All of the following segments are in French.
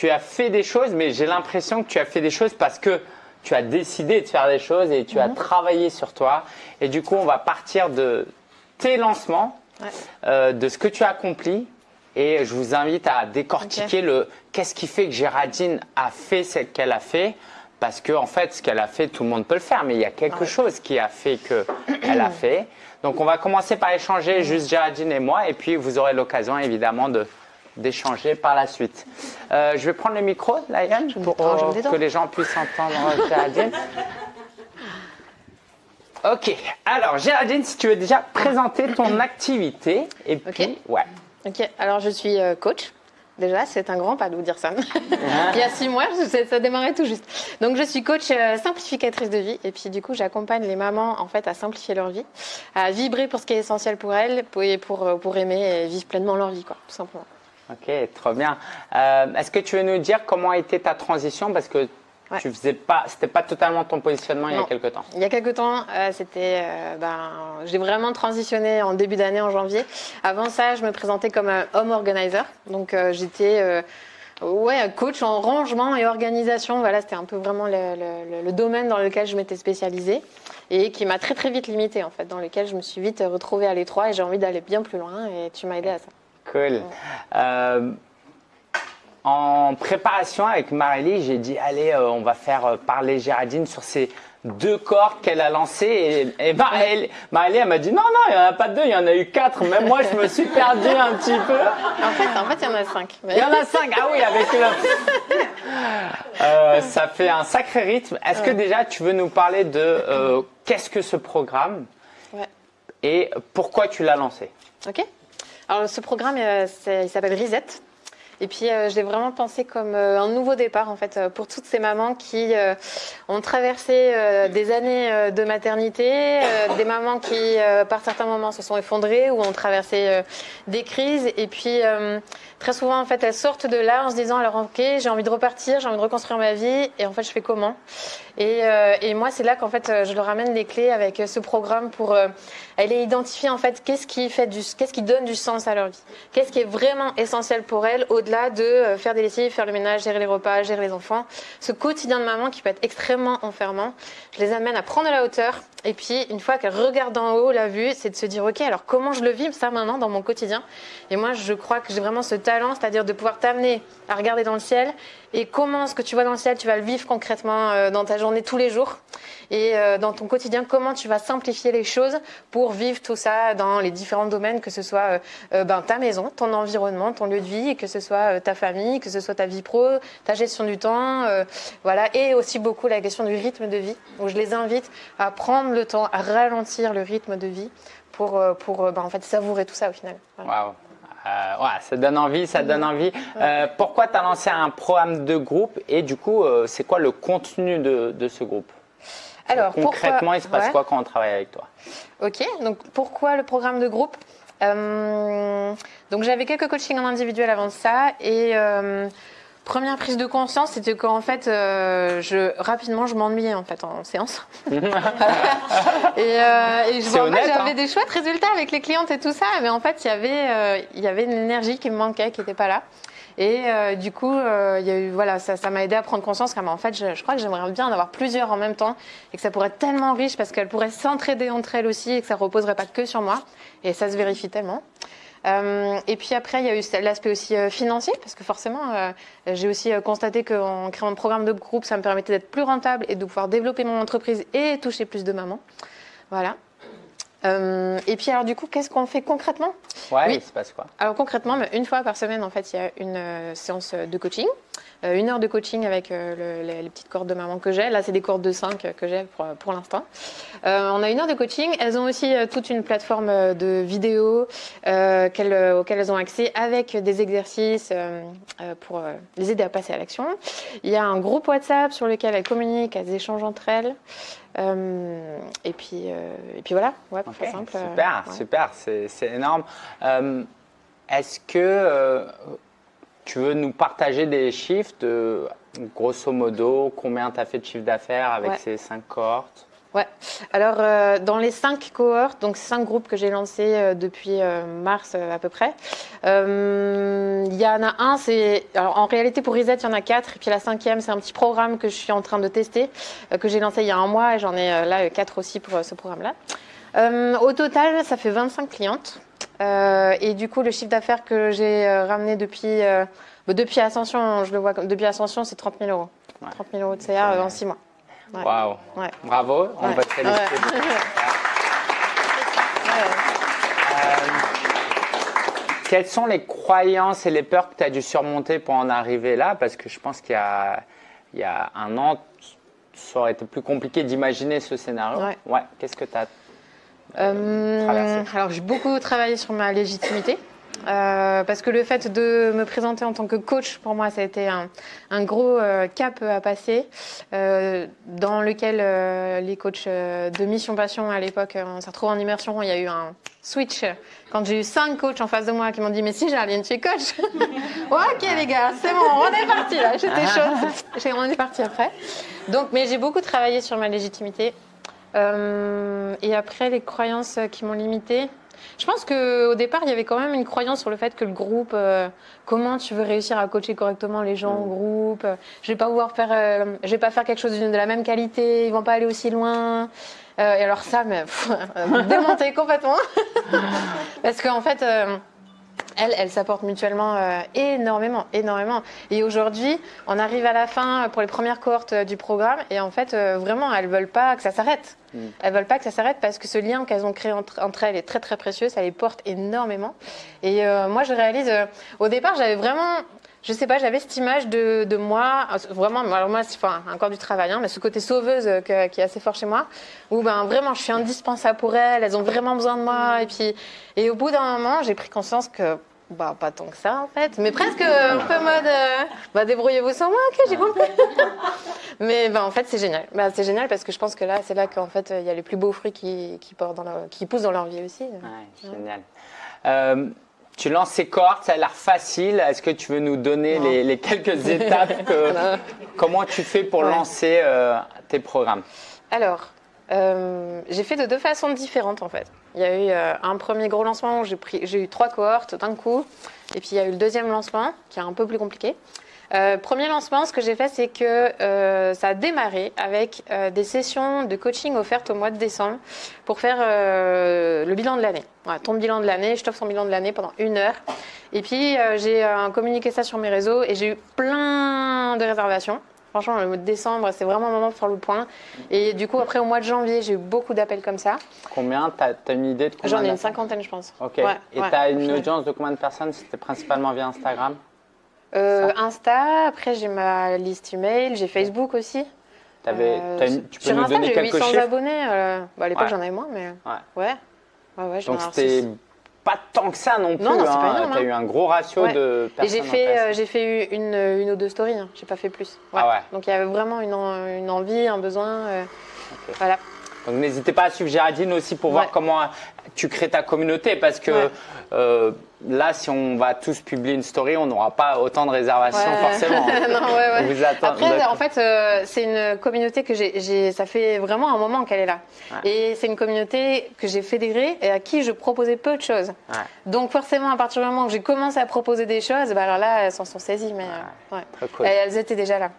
tu as fait des choses, mais j'ai l'impression que tu as fait des choses parce que tu as décidé de faire des choses et tu as travaillé sur toi. Et du coup, on va partir de tes lancements, euh, de ce que tu as accompli. Et je vous invite à décortiquer le qu'est-ce qui fait que Géraldine a fait ce qu'elle a fait. Parce que en fait, ce qu'elle a fait, tout le monde peut le faire, mais il y a quelque chose qui a fait qu'elle a fait. Donc, on va commencer par échanger juste Géraldine et moi, et puis vous aurez l'occasion évidemment de d'échanger par la suite. Euh, je vais prendre le micro, Laïane, pour que les gens puissent entendre Géraldine. Ok, alors Géraldine, si tu veux déjà présenter ton activité, et puis, ouais. Ok, alors je suis euh, coach. Déjà, c'est un grand pas de vous dire ça. Il y a six mois, ça démarrait tout juste. Donc, je suis coach euh, simplificatrice de vie. Et puis, du coup, j'accompagne les mamans en fait à simplifier leur vie, à vibrer pour ce qui est essentiel pour elles, pour, pour, pour aimer et vivre pleinement leur vie, quoi, tout simplement. Ok, trop bien. Euh, est-ce que tu veux nous dire comment a été ta transition? Parce que tu faisais pas, c'était pas totalement ton positionnement il y a quelques temps. Il y a quelques temps, euh, c'était, euh, ben, j'ai vraiment transitionné en début d'année, en janvier. Avant ça, je me présentais comme un home organizer. Donc, j'étais ouais, coach en rangement et organisation. Voilà, c'était un peu vraiment le, le, domaine dans lequel je m'étais spécialisée et qui m'a très très vite limitée en fait, dans lequel je me suis vite retrouvée à l'étroit et j'ai envie d'aller bien plus loin et tu m'as aidé à ça. Cool. Euh, en préparation avec Marélie, j'ai dit allez, euh, on va faire euh, parler Géraldine sur ces deux cordes qu'elle a lancées. Et, et Marélie, elle m'a dit non, non, il n'y en a pas deux, il y en a eu quatre. Même moi, je me suis perdu un petit peu. En fait, en fait, il y en a cinq. Il y en a cinq, ah oui, avec le. ça fait un sacré rythme. Est-ce que déjà, tu veux nous parler de qu'est-ce que ce programme ouais. et pourquoi tu l'as lancé? Ok. Alors, ce programme, euh, il s'appelle Reset. Et puis, euh, je l'ai vraiment pensé comme euh, un nouveau départ, en fait, pour toutes ces mamans qui ont traversé des années de maternité, des mamans qui, par certains moments, se sont effondrées ou ont traversé des crises. Et puis, très souvent, en fait, elles sortent de là en se disant, alors, ok, j'ai envie de repartir, j'ai envie de reconstruire ma vie, et en fait, je fais comment? Et, moi, c'est là qu'en fait, je leur ramène les clés avec ce programme pour aller identifier, en fait, qu'est-ce qui fait du, qu'est-ce qui donne du sens à leur vie, qu'est-ce qui est vraiment essentiel pour elles, au-delà de faire des lessives, faire le ménage, gérer les repas, gérer les enfants? Ce quotidien de maman qui peut être extrêmement enfermant, je les amène à prendre la hauteur. Et puis, une fois qu'elles regardent en haut la vue, c'est de se dire, ok, alors comment je le vis ça maintenant dans mon quotidien? Et moi, je crois que j'ai vraiment ce talent, c'est-à-dire de pouvoir t'amener à regarder dans le ciel. Et comment ce que tu vois dans le ciel, tu vas le vivre concrètement euh, dans ta journée tous les jours? Et euh, dans ton quotidien, comment tu vas simplifier les choses pour vivre tout ça dans les différents domaines, que ce soit euh, ben, ta maison, ton environnement, ton lieu de vie, que ce soit ta famille, que ce soit ta vie pro, ta gestion du temps, voilà, et aussi beaucoup la question du rythme de vie, où je les invite à prendre le temps, à ralentir le rythme de vie pour, pour ben, en fait, savourer tout ça au final. Euh, ça donne envie, ça donne envie. Euh, pourquoi tu as lancé un programme de groupe et du coup, euh, c'est quoi le contenu de, ce groupe? Alors, Concrètement, il se passe quoi quand on travaille avec toi? Ok, donc pourquoi le programme de groupe? Donc j'avais quelques coachings en individuel avant ça et Première prise de conscience, c'était qu'en fait, euh, je, rapidement, je m'ennuyais en fait en séance. et, euh, et je vois j'avais hein. des chouettes résultats avec les clientes et tout ça, mais en fait, il y avait, euh, il y avait une énergie qui me manquait, qui n'était pas là. Et du coup, il y a eu, voilà, ça, ça m'a aidé à prendre conscience qu'en fait, je, je, crois que j'aimerais bien en avoir plusieurs en même temps et que ça pourrait être tellement riche parce qu'elles pourraient s'entraider entre elles aussi et que ça reposerait pas que sur moi. Et ça se vérifie tellement. Euh, et puis après, il y a eu l'aspect aussi euh, financier, parce que forcément, euh, j'ai aussi constaté qu'en créant un programme de groupe, ça me permettait d'être plus rentable et de pouvoir développer mon entreprise et toucher plus de mamans. Voilà. et puis alors du coup, qu'est-ce qu'on fait concrètement? Ouais, oui. il se passe quoi? Alors concrètement, une fois par semaine, en fait, il y a une séance de coaching. Euh, une heure de coaching avec euh, les, petites cordes de maman que j'ai. Là, c'est des cordes de 5 que j'ai pour, pour l'instant. Euh, on a une heure de coaching. Elles ont aussi toute une plateforme de vidéos auxquelles elles ont accès avec des exercices pour les aider à passer à l'action. Il y a un groupe WhatsApp sur lequel elles communiquent, elles échangent entre elles. et, puis, et puis voilà, ouais, simple. Super, super, c'est énorme. Est-ce que tu veux nous partager des chiffres de grosso modo combien tu as fait de chiffre d'affaires avec ces cinq cohortes? Ouais. Alors, euh, dans les cinq cohortes, donc cinq groupes que j'ai lancés euh, depuis euh, mars à peu près, il y en a un, c'est. en réalité, pour Reset, il y en a quatre. Et puis la cinquième, c'est un petit programme que je suis en train de tester, que j'ai lancé il y a un mois. Et j'en ai là quatre aussi pour ce programme-là. au total, ça fait 25 clientes. Et du coup, le chiffre d'affaires que j'ai ramené depuis, depuis Ascension, je le vois depuis Ascension, c'est 30 000 euros. 30 000 euros de CA en six mois. Waouh Bravo, on va te féliciter. Euh, quelles sont les croyances et les peurs que tu as dû surmonter pour en arriver là? Parce que je pense qu'il y, y a, un an, ça aurait été plus compliqué d'imaginer ce scénario. Ouais. Qu'est-ce que tu as euh, Alors, j'ai beaucoup travaillé sur ma légitimité. Euh, parce que le fait de me présenter en tant que coach, pour moi, ça a été un, un gros euh, cap à passer, euh, dans lequel les coachs de Mission Passion à l'époque, on s'est retrouvés en immersion. Il y a eu un switch quand j'ai eu cinq coachs en face de moi qui m'ont dit Mais si, Jarline, tu es coach Ok, les gars, c'est bon, on est parti là. J'étais chaude. On est parti après. Donc, mais j'ai beaucoup travaillé sur ma légitimité. Et après, les croyances qui m'ont limitée. Je pense qu'au départ, il y avait quand même une croyance sur le fait que le groupe, euh, comment tu veux réussir à coacher correctement les gens au mm. groupe Je vais pas pouvoir faire, euh, je vais pas faire quelque chose de la même qualité, ils vont pas aller aussi loin. Euh, et alors ça, mais démonter complètement, parce qu'en fait elles, elles s'apportent mutuellement euh, énormément, énormément. Et aujourd'hui, on arrive à la fin pour les premières cohortes euh, du programme et en fait, euh, vraiment, elles veulent pas que ça s'arrête. Mm. Elles veulent pas que ça s'arrête parce que ce lien qu'elles ont créé entre, elles est très très précieux, ça les porte énormément. Et moi, je réalise, au départ, j'avais vraiment je sais pas, j'avais cette image de, de, moi, vraiment, alors moi, c'est enfin, encore du travail, hein, mais ce côté sauveuse qui est assez fort chez moi, où ben, vraiment, je suis indispensable pour elles, elles ont vraiment besoin de moi. Et puis, et au bout d'un moment, j'ai pris conscience que bah, pas tant que ça en fait, mais presque un peu mode euh, bah, débrouillez-vous sans moi, ok, j'ai compris. mais bah, en fait, c'est génial. Bah, c'est génial parce que je pense que là, c'est là qu'en fait, il y a les plus beaux fruits qui, qui, dans qui poussent dans leur vie aussi. Ouais, génial. Euh, tu lances ces cohortes, ça a l'air facile. Est-ce que tu veux nous donner les, les, quelques étapes que, Comment tu fais pour lancer euh, tes programmes? Alors, j'ai fait de deux façons différentes en fait. Il y a eu euh, un premier gros lancement où j'ai eu trois cohortes d'un coup. Et puis il y a eu le deuxième lancement qui est un peu plus compliqué. Euh, premier lancement, ce que j'ai fait, c'est que euh, ça a démarré avec des sessions de coaching offertes au mois de décembre pour faire le bilan de l'année. Voilà, ton bilan de l'année, je t'offre son bilan de l'année pendant une heure. Et puis j'ai communiqué ça sur mes réseaux et j'ai eu plein de réservations. Franchement, le mois de décembre, c'est vraiment un moment pour faire le point. Et du coup, après, au mois de janvier, j'ai eu beaucoup d'appels comme ça. Combien? Tu as, une idée de combien J'en ai une cinquantaine, je pense. Ok. et tu as une audience de combien de personnes? C'était principalement via Instagram? Euh, Insta, après, j'ai ma liste email, j'ai Facebook aussi. Avais, euh, tu peux sur nous Insta, donner quelques 800 abonnés. Euh, bah, à l'époque, j'en avais moins, mais. Ouais. Ouais, ouais, Donc, c'était pas tant que ça non plus. Non, non hein. Tu as eu un gros ratio de personnes. Et j'ai fait, euh, j'ai fait une, une, ou deux stories, hein. j'ai pas fait plus. Ah ouais. Donc il y avait vraiment une, une envie, un besoin. Euh, voilà. Donc n'hésitez pas à suivre Géraldine aussi pour voir comment tu crées ta communauté parce que euh, là, si on va tous publier une story, on n'aura pas autant de réservations forcément. non, ouais, Vous Après, en fait, euh, c'est une communauté que j'ai, ça fait vraiment un moment qu'elle est là. Et c'est une communauté que j'ai fédérée et à qui je proposais peu de choses. Donc forcément, à partir du moment où j'ai commencé à proposer des choses, bah, alors là, elles s'en sont saisies. Mais euh, cool. elles étaient déjà là.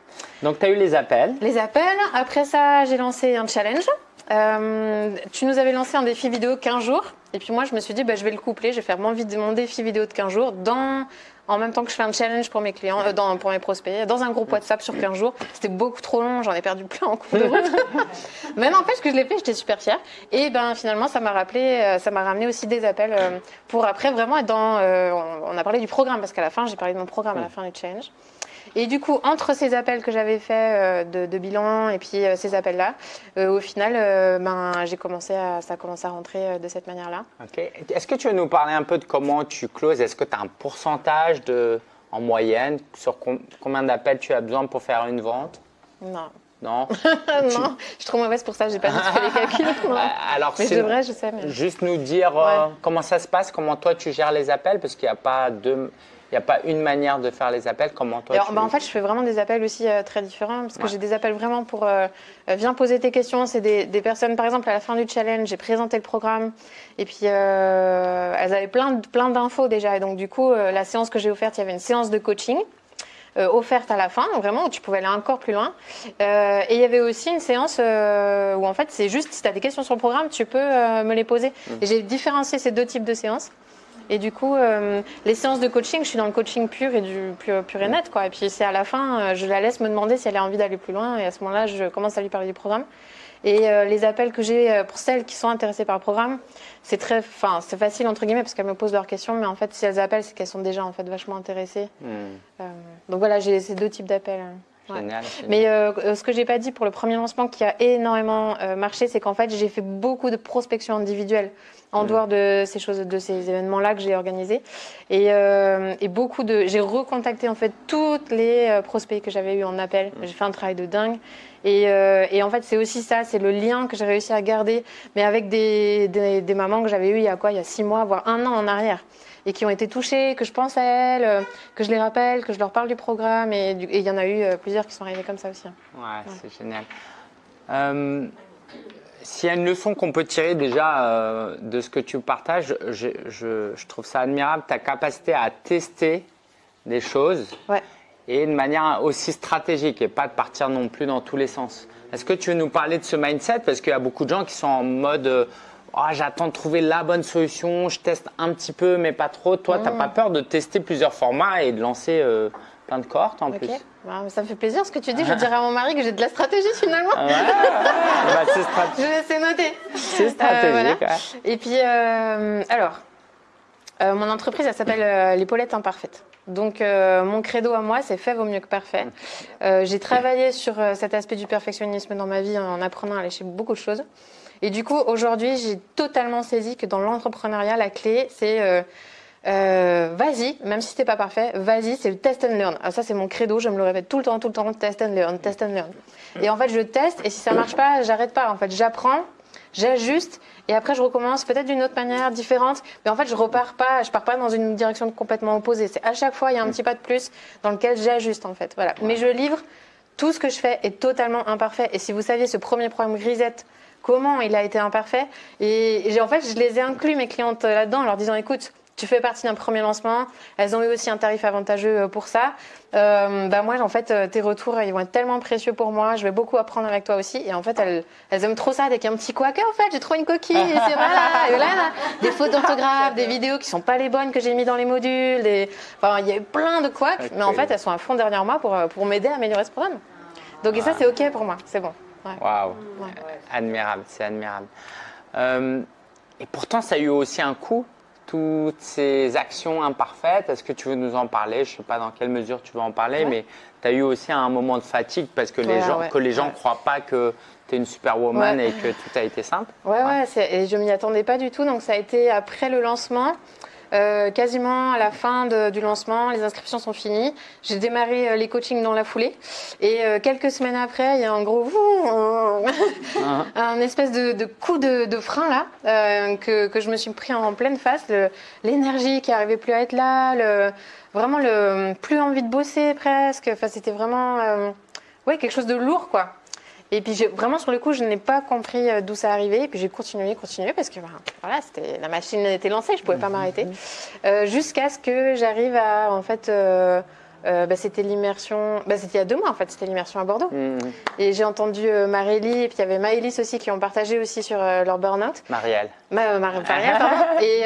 Donc tu as eu les appels. Les appels. Après ça, j'ai lancé un challenge. Euh, tu nous avais lancé un défi vidéo 15 jours. Et puis moi, je me suis dit, bah, je vais le coupler. Je vais faire mon, mon, défi vidéo de 15 jours dans, en même temps que je fais un challenge pour mes clients, euh, dans, pour mes prospects, dans un groupe WhatsApp sur 15 jours. C'était beaucoup trop long. J'en ai perdu plein en cours de route. Mais n'empêche que je l'ai fait. J'étais super fière. Et ben finalement, ça m'a rappelé, euh, ça m'a ramené aussi des appels pour après vraiment être dans. on a parlé du programme parce qu'à la fin, j'ai parlé de mon programme à la fin du challenge. Et du coup, entre ces appels que j'avais faits euh, de, bilan et puis euh, ces appels-là, euh, au final, ben, j'ai commencé à, ça a commencé à rentrer de cette manière-là. Est-ce que tu veux nous parler un peu de comment tu closes? Est-ce que tu as un pourcentage de, en moyenne sur combien d'appels tu as besoin pour faire une vente? Non. Non? Non, je suis trop mauvaise pour ça, j'ai pas fait les calculs. Alors, mais je devrais, je sais. Juste nous dire comment ça se passe, comment toi tu gères les appels, parce qu'il n'y a pas de Il n'y a pas une manière de faire les appels. Comment toi bah, En fait, je fais vraiment des appels aussi euh, très différents parce que j'ai des appels vraiment pour euh, euh, viens poser tes questions. C'est des, des, personnes, par exemple, à la fin du challenge, j'ai présenté le programme et puis elles avaient plein, plein d'infos déjà. Et donc, du coup, la séance que j'ai offerte, il y avait une séance de coaching. offerte à la fin, vraiment, où tu pouvais aller encore plus loin. et il y avait aussi une séance où, en fait, c'est juste, si tu as des questions sur le programme, tu peux me les poser. Mmh. Et j'ai différencié ces deux types de séances. Et du coup, euh, les séances de coaching, je suis dans le coaching pur et du pur, pur et net, quoi. Et puis c'est à la fin, euh, je la laisse me demander si elle a envie d'aller plus loin, et à ce moment-là, je commence à lui parler du programme. Et euh, les appels que j'ai pour celles qui sont intéressées par le programme, c'est très, enfin, c'est facile entre guillemets parce qu'elles me posent leurs questions, mais en fait, si elles appellent, c'est qu'elles sont déjà en fait vachement intéressées. Hmm. donc voilà, j'ai ces deux types d'appels. Génial, Mais ce que j'ai pas dit pour le premier lancement qui a énormément marché, c'est qu'en fait j'ai fait beaucoup de prospection individuelle en mm. dehors de ces choses, de ces événements-là que j'ai organisés. Et, euh, et, beaucoup de, j'ai recontacté en fait toutes les euh, prospects que j'avais eu en appel. Mm. J'ai fait un travail de dingue. Et, euh, et en fait, c'est aussi ça, c'est le lien que j'ai réussi à garder, mais avec des, des, des mamans que j'avais eues il y a quoi, il y a six mois, voire un an en arrière et qui ont été touchées, que je pense à elles, que je les rappelle, que je leur parle du programme. Et il y en a eu plusieurs qui sont arrivés comme ça aussi. Ouais, c'est génial. Euh, s'il y a une leçon qu'on peut tirer déjà euh, de ce que tu partages, je, trouve ça admirable, ta capacité à tester des choses et de manière aussi stratégique et pas de partir non plus dans tous les sens. Est-ce que tu veux nous parler de ce mindset? Parce qu'il y a beaucoup de gens qui sont en mode oh, j'attends de trouver la bonne solution, je teste un petit peu mais pas trop. Toi, tu n'as mmh. pas peur de tester plusieurs formats et de lancer euh, plein de cohortes en plus? Bah, ça me fait plaisir ce que tu dis. Je dirais à mon mari que j'ai de la stratégie finalement. Ouais, bah, c'est stratégique. Je laisse noter. C'est stratégique. Euh, Et puis, euh, alors, euh, mon entreprise, elle s'appelle l'épaulette imparfaite. Donc, mon credo à moi, c'est fait vaut mieux que parfait. j'ai travaillé sur cet aspect du perfectionnisme dans ma vie en apprenant à lâcher beaucoup de choses. Et du coup, aujourd'hui, j'ai totalement saisi que dans l'entrepreneuriat, la clé, c'est euh, vas-y, même si c'était pas parfait, vas-y, c'est le test and learn. Ah, ça, c'est mon credo, je me le répète tout le temps, tout le temps, test and learn, test and learn. Et en fait, je teste, et si ça marche pas, j'arrête pas. En fait, j'apprends, j'ajuste, et après, je recommence peut-être d'une autre manière, différente. Mais en fait, je repars pas, je pars pas dans une direction complètement opposée. C'est à chaque fois, il y a un petit pas de plus dans lequel j'ajuste, en fait. Voilà. Mais je livre, tout ce que je fais est totalement imparfait. Et si vous saviez ce premier programme Grisette, comment il a été imparfait, et, et en fait, je les ai inclus, mes clientes, là-dedans, en leur disant, écoute, tu fais partie d'un premier lancement. Elles ont eu aussi un tarif avantageux euh, pour ça. Euh, bah moi, en fait, euh, tes retours, ils vont être tellement précieux pour moi. Je vais beaucoup apprendre avec toi aussi. Et en fait, elles, elles aiment trop ça. Dès qu'il y a un petit couac, en fait, j'ai trouvé une coquille. Et c'est voilà. Et là, des fautes d'orthographe, des vidéos qui sont pas les bonnes que j'ai mis dans les modules. Des... Enfin, il y a eu plein de couacs. Mais en fait, elles sont à fond derrière moi pour, pour m'aider à améliorer ce programme. Donc, et ça, c'est OK pour moi. C'est bon. Waouh. Admirable. C'est admirable. et pourtant, ça a eu aussi un coût toutes ces actions imparfaites, est-ce que tu veux nous en parler? Je ne sais pas dans quelle mesure tu veux en parler, mais tu as eu aussi un moment de fatigue parce que les gens que les gens ne croient pas que tu es une superwoman et que tout a été simple. Ouais, ouais, et je m'y attendais pas du tout. Donc ça a été après le lancement. Euh, quasiment à la fin du lancement, les inscriptions sont finies. J'ai démarré euh, les coachings dans la foulée. Et euh, quelques semaines après, il y a un gros uh-huh. un espèce de, coup de, frein là que, que, je me suis pris en pleine face. L'énergie qui n'arrivait plus à être là, le, vraiment le plus envie de bosser presque. Enfin, c'était vraiment ouais quelque chose de lourd quoi. Et puis vraiment sur le coup, je n'ai pas compris euh, d'où ça arrivait. Et puis j'ai continué, continué parce que ben, voilà, la machine était lancée, je pouvais pas m'arrêter, mhm. euh, jusqu'à ce que j'arrive à en fait. Euh, euh, bah, c'était l'immersion, bah, c'était il y a deux mois en fait, c'était l'immersion à Bordeaux. Mmh. Et j'ai entendu euh, Marélie et puis il y avait Maëlys aussi qui ont partagé aussi sur euh, leur burn-out. Marielle. Ma, Marielle, pardon. et,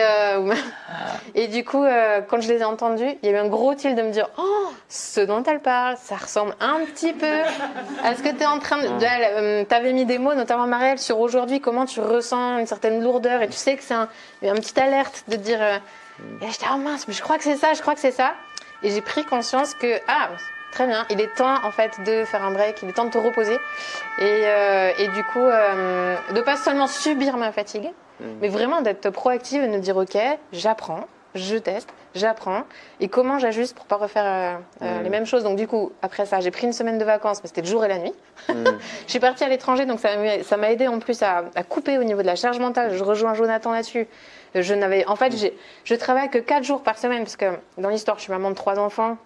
et du coup, quand je les ai entendus, il y a eu un gros tilt de me dire Oh, ce dont elle parle, ça ressemble un petit peu à ce que tu es en train de. tu avais mis des mots, notamment Marielle, sur aujourd'hui, comment tu ressens une certaine lourdeur et tu sais que c'est un, une petite alerte de dire. Et j'étais, oh mince, mais je crois que c'est ça, je crois que c'est ça. Et j'ai pris conscience que, ah, très bien, il est temps en fait de faire un break, il est temps de te reposer. Et, euh, et du coup, euh, de pas seulement subir ma fatigue, mm. mais vraiment d'être proactive et de me dire, ok, j'apprends, je teste, j'apprends et comment j'ajuste pour pas refaire euh, euh, Mm. les mêmes choses. Donc du coup, après ça, j'ai pris une semaine de vacances, mais c'était le jour et la nuit. je suis partie à l'étranger, donc ça m'a- aidé en plus à, à couper au niveau de la charge mentale. Je rejoins Jonathan là-dessus. Je n'avais, en fait, j'ai- je travaille que 4 jours par semaine parce que dans l'histoire, je suis maman de trois enfants.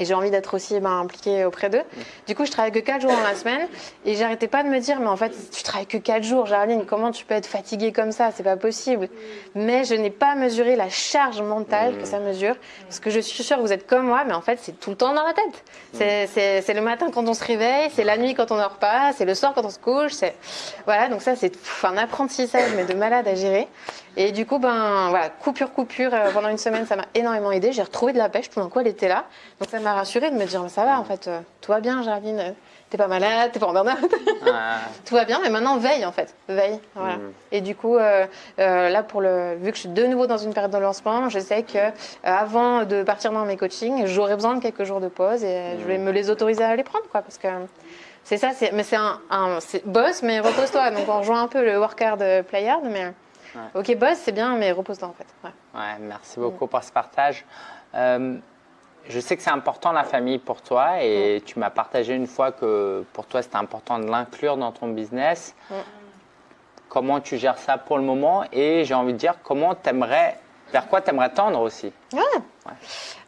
Et j'ai envie d'être aussi ben, impliquée auprès d'eux. Du coup, je travaille que 4 jours dans la semaine. Et j'arrêtais pas de me dire, mais en fait, tu travailles que 4 jours, Jarline, comment tu peux être fatiguée comme ça? C'est pas possible. Mais je n'ai pas mesuré la charge mentale que ça mesure. Parce que je suis sûre que vous êtes comme moi, mais en fait, c'est tout le temps dans la tête. C'est- le matin quand on se réveille, c'est la nuit quand on dort pas, c'est le soir quand on se couche. Voilà, donc ça, c'est un apprentissage, mais de malade à gérer. Et du coup, ben voilà, coupure, coupure, euh, pendant une semaine, ça m'a énormément aidé. J'ai retrouvé de la pêche, tout d'un coup, elle était là. Donc ça m'a rassurée de me dire, ça va, en fait, euh, tout va bien, Géraldine, t'es pas malade, t'es pas en burn-out. Ah, tout va bien, mais maintenant veille en fait, veille. Voilà. Mm. Et du coup, euh, euh, là pour le, vu que je suis de nouveau dans une période de lancement, je sais que euh, avant de partir dans mes coachings, j'aurai besoin de quelques jours de pause et euh, je vais me les autoriser à les prendre, quoi, parce que c'est ça, c'est, mais c'est un, boss, mais repose-toi. Donc on rejoint un peu le work hard, euh, play hard, mais ok boss, c'est bien, mais repose-toi en fait. Ouais. ouais, merci beaucoup pour ce partage. Euh, je sais que c'est important la famille pour toi et tu m'as partagé une fois que pour toi c'était important de l'inclure dans ton business. Mm. Comment tu gères ça pour le moment? Et j'ai envie de dire comment t'aimerais, vers quoi t'aimerais tendre aussi?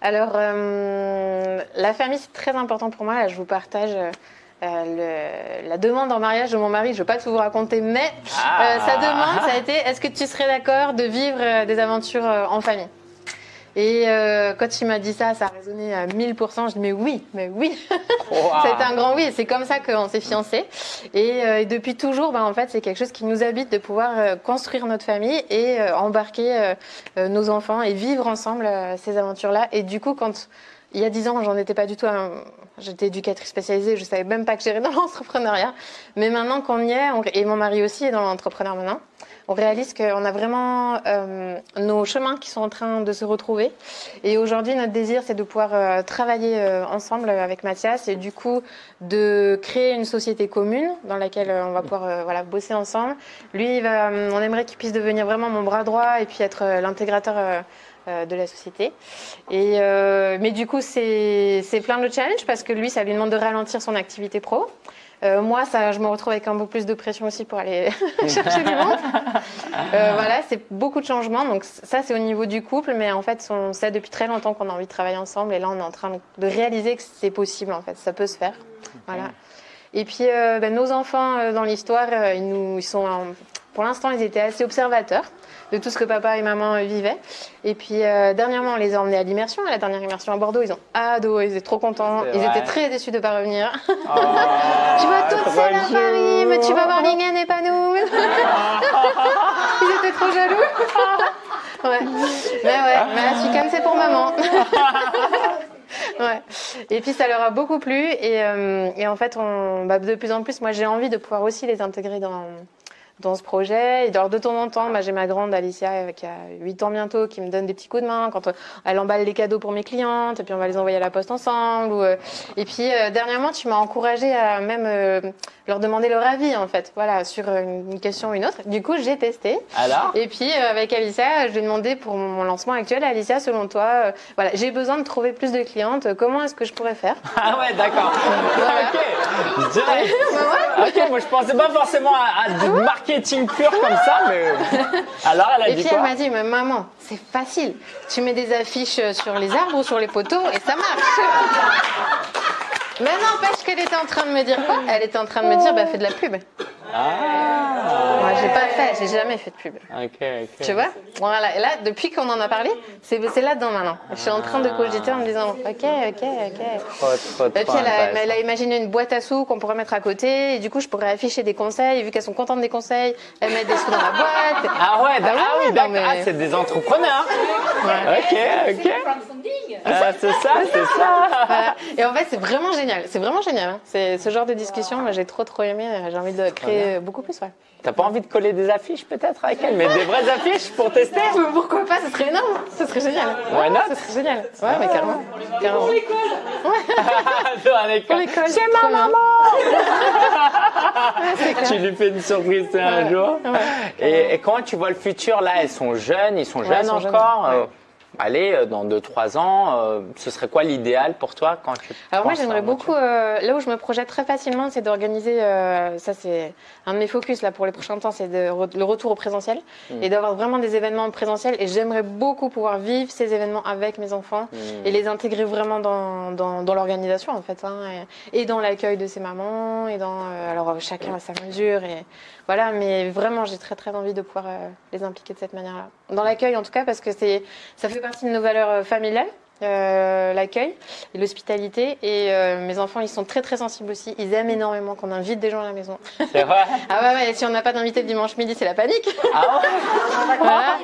Alors, euh, la famille, c'est très important pour moi. Là, je vous partage euh, le- la demande en mariage de mon mari. Je ne vais pas tout vous raconter, mais Ah. euh, sa demande, ça a été est-ce que tu serais d'accord de vivre des aventures en famille? Et euh, quand il m'a dit ça, ça a résonné à 1000%. Je dis mais oui, mais oui. Wow. C'était un grand oui, c'est comme ça qu'on s'est fiancés. Et, euh, et depuis toujours, ben, en fait, c'est quelque chose qui nous habite de pouvoir euh, construire notre famille et euh, embarquer euh, nos enfants et vivre ensemble ces aventures-là. Et du coup, quand il y a dix ans, j'en étais pas du tout. J'étais éducatrice spécialisée, je savais même pas que j'irais dans l'entrepreneuriat. Mais maintenant qu'on y est, on- et mon mari aussi est dans l'entrepreneuriat maintenant, on réalise qu'on a vraiment euh, nos chemins qui sont en train de se retrouver. Et aujourd'hui, notre désir, c'est de pouvoir euh, travailler euh, ensemble avec Mathias et du coup de créer une société commune dans laquelle on va pouvoir voilà, bosser ensemble. Lui, va, on aimerait qu'il puisse devenir vraiment mon bras droit et puis être l'intégrateur de la société. Et, euh, mais du coup, c'est plein de challenges parce que lui, ça lui demande de ralentir son activité pro. Euh, moi, ça, je me retrouve avec un peu plus de pression aussi pour aller chercher du monde. Euh, voilà, c'est beaucoup de changements. Donc ça, c'est au niveau du couple, mais en fait, on sait depuis très longtemps qu'on a envie de travailler ensemble, et là, on est en train de réaliser que c'est possible. En fait, ça peut se faire. Voilà. Et puis, euh, ben, nos enfants euh, dans l'histoire, euh, ils nous, ils sont, pour l'instant, ils étaient assez observateurs de tout ce que papa et maman euh, vivaient. Et puis, euh, dernièrement, on les a emmenés à l'immersion, à la dernière immersion à Bordeaux. Ils ont adoré, ils étaient trop contents. Ils étaient très déçus de ne pas revenir. Oh, Tu vas toute seule à. Paris, mais tu vas voir Lingen et pas nous. Ils étaient trop jaloux. Ouais. Mais ouais, mais la c'est pour maman. Ouais. Et puis ça leur a beaucoup plu et, euh, et en fait on, bah, de plus en plus moi j'ai envie de pouvoir aussi les intégrer dans, dans ce projet. Et alors de temps en temps. Bah, j'ai ma grande Alicia euh, qui a 8 ans bientôt qui me donne des petits coups de main quand euh, elle emballe les cadeaux pour mes clientes et puis on va les envoyer à la poste ensemble ou, euh, et puis euh, dernièrement tu m'as encouragée à même euh, leur demander leur avis en fait. Voilà sur une question ou une autre. Du coup j'ai testé. Alors? Et puis euh, avec Alicia, je lui ai demandé pour mon lancement actuel, Alicia, selon toi, voilà, j'ai besoin de trouver plus de clientes. Comment est-ce que je pourrais faire? Ah ouais, d'accord. Ok. Direct. Ok, moi je pensais pas forcément à, à du marketing pur comme ça, mais. Alors elle a Et dit puis elle m'a dit, mais maman, c'est facile. Tu mets des affiches sur les arbres ou sur les poteaux et ça marche. Mais n'empêche qu'elle était en train de me dire quoi Elle était en train de me dire, bah fais de la pub. Ah. Moi, j'ai pas fait, j'ai jamais fait de pub. Ok, ok. Tu vois Voilà. Et là, depuis qu'on en a parlé, c'est c'est là-dedans maintenant. Je suis en train de cogiter en me disant, ok, ok, ok. Trop, trop, Et puis elle a, intéressant. elle a imaginé une boîte à sous qu'on pourrait mettre à côté et du coup je pourrais afficher des conseils. Et vu qu'elles sont contentes des conseils, elles mettent des sous dans la boîte. Ah ouais, Ah ah ouais, oui, non, d'accord. mais- Ah, c'est des entrepreneurs. Ok, ok. Ah, c'est ça, c'est ça. Voilà. Et en fait c'est vraiment génial. C'est vraiment génial. hein. C'est ce genre de discussion. Moi j'ai trop trop aimé. J'ai envie de créer beaucoup plus. Ouais. T'as pas envie de coller des affiches peut-être avec elle, mais des vraies affiches pour tester Mais pourquoi pas Ce serait énorme. Ce serait génial. Why not Ce serait génial. Ouais mais carrément. carrément. Dans l'école. l'école, C'est ma maman. Tu lui fais une surprise un Ouais. jour. Ouais. Et, et comment tu vois le futur là? Elles sont jeunes, ils sont Ouais, jeunes elles sont jeunes, encore ouais. Allez, euh, dans 2-3 ans, euh, ce serait quoi l'idéal pour toi quand tu Alors moi j'aimerais beaucoup, euh, là où je me projette très facilement, c'est d'organiser, euh, ça c'est un de mes focus là pour les prochains temps, c'est re- le retour au présentiel Mm. et d'avoir vraiment des événements en présentiel et j'aimerais beaucoup pouvoir vivre ces événements avec mes enfants Hmm. et les intégrer vraiment dans, dans, dans l'organisation en fait, hein, et, et dans l'accueil de ces mamans et dans, alors chacun à sa mesure et voilà, mais vraiment j'ai très très envie de pouvoir les impliquer de cette manière-là. Dans l'accueil en tout cas parce que c'est, ça fait partie de nos valeurs euh, familiales. euh, l'accueil et l'hospitalité. Et euh, mes enfants ils sont très très sensibles aussi. Ils aiment énormément qu'on invite des gens à la maison. C'est vrai ah ouais, ouais si on n'a pas d'invité le dimanche midi c'est la panique. Ah ouais voilà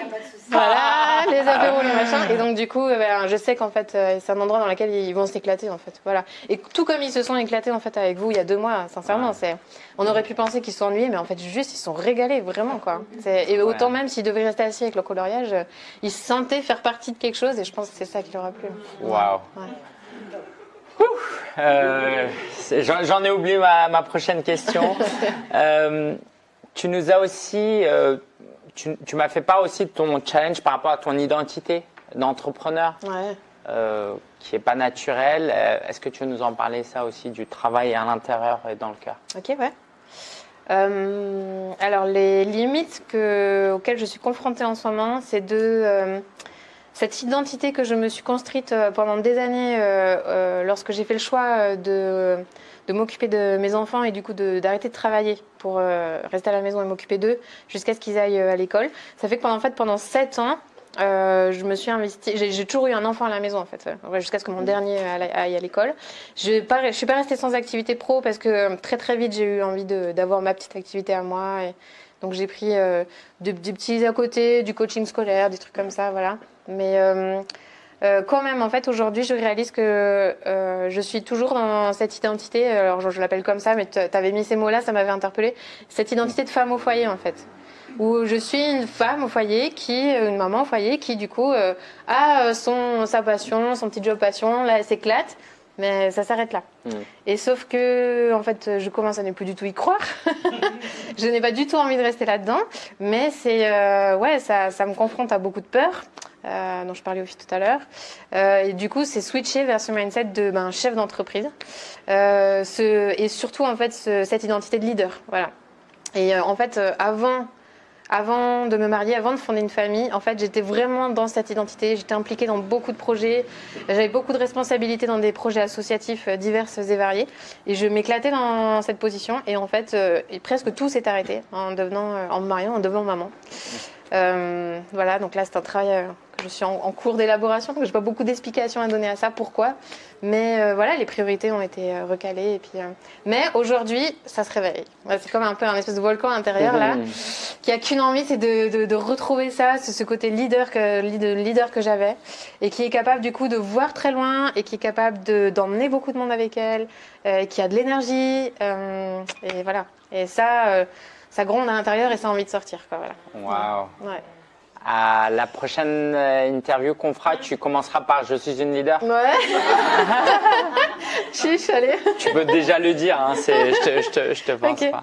voilà, les apéros, les machins. Et donc, du coup, euh, ben, je sais qu'en fait, euh, c'est un endroit dans lequel ils vont s'éclater, en fait. Voilà. Et tout comme ils se sont éclatés, en fait, avec vous il y a deux mois, sincèrement, c'est, on aurait pu penser qu'ils sont ennuyés, mais en fait, juste, ils sont régalés, vraiment, quoi. Et autant même s'ils devaient rester assis avec le coloriage, euh, ils se sentaient faire partie de quelque chose, et je pense que c'est ça qui leur a plu. Waouh. Euh, J'en j'en ai oublié ma, ma prochaine question. Euh, tu nous as aussi, euh, tu, tu m'as fait part aussi de ton challenge par rapport à ton identité d'entrepreneur, Ouais. euh, qui est pas naturelle. Euh, Est-ce que tu veux nous en parler ça aussi du travail à l'intérieur et dans le cœur? Ok, ouais. Euh, alors, les limites que, auxquelles je suis confrontée en ce moment, c'est de euh, cette identité que je me suis construite euh, pendant des années euh, euh, lorsque j'ai fait le choix de, de m'occuper de mes enfants et du coup d'arrêter de, travailler pour rester à la maison et m'occuper d'eux jusqu'à ce qu'ils aillent à l'école. Ça fait que pendant, en fait, pendant sept ans, euh, je me suis investie. J'ai toujours eu un enfant à la maison en fait, jusqu'à ce que mon dernier aille à l'école. Je ne suis pas restée sans activité pro parce que très très vite j'ai eu envie d'avoir ma petite activité à moi. Et donc j'ai pris euh, des, des petits à côté, du coaching scolaire, des trucs comme ça, voilà. Mais euh, euh, quand même, en fait, aujourd'hui, je réalise que euh, je suis toujours dans cette identité. Alors je, je l'appelle comme ça, mais tu avais mis ces mots-là, ça m'avait interpellée. Cette identité de femme au foyer, en fait où je suis une femme au foyer qui, une maman au foyer qui du coup euh, a son sa passion, son petit job passion, là elle s'éclate, mais ça s'arrête là. Mm. Et sauf que en fait je commence à ne plus du tout y croire. je n'ai pas du tout envie de rester là-dedans, mais c'est ouais ça, ça me confronte à beaucoup de peur. Euh, dont je parlais aussi tout à l'heure. Euh, et du coup, c'est switcher vers ce mindset de ben, chef d'entreprise. Euh, et surtout, en fait, ce- cette identité de leader. Voilà. Et en fait, avant de me marier, avant de fonder une famille, en fait, j'étais vraiment dans cette identité. J'étais impliquée dans beaucoup de projets. J'avais beaucoup de responsabilités dans des projets associatifs divers et variés. Et je m'éclatais dans cette position. Et en fait, presque tout s'est arrêté en devenant, en me mariant, en devenant maman. Voilà, donc là, c'est un travail je suis en, en cours d'élaboration. Donc, j'ai pas beaucoup d'explications à donner à ça. Pourquoi Mais euh, voilà, les priorités ont été euh, recalées. Et puis, euh, Mais aujourd'hui, ça se réveille. C'est comme un peu un espèce de volcan intérieur là Mhm. qui a qu'une envie, c'est de, de- de retrouver ça, ce, ce côté leader que, leader, que j'avais, et qui est capable du coup de voir très loin, et qui est capable de- d'emmener beaucoup de monde avec elle, qui a de l'énergie, et voilà. Et ça, ça gronde à l'intérieur et ça a envie de sortir, quoi, voilà. Ouais. À la prochaine euh, interview qu'on fera, tu commenceras par Je suis une leader. Ouais. Chiche, allez. Tu peux déjà le dire, hein, je te, je te, je te pense pas.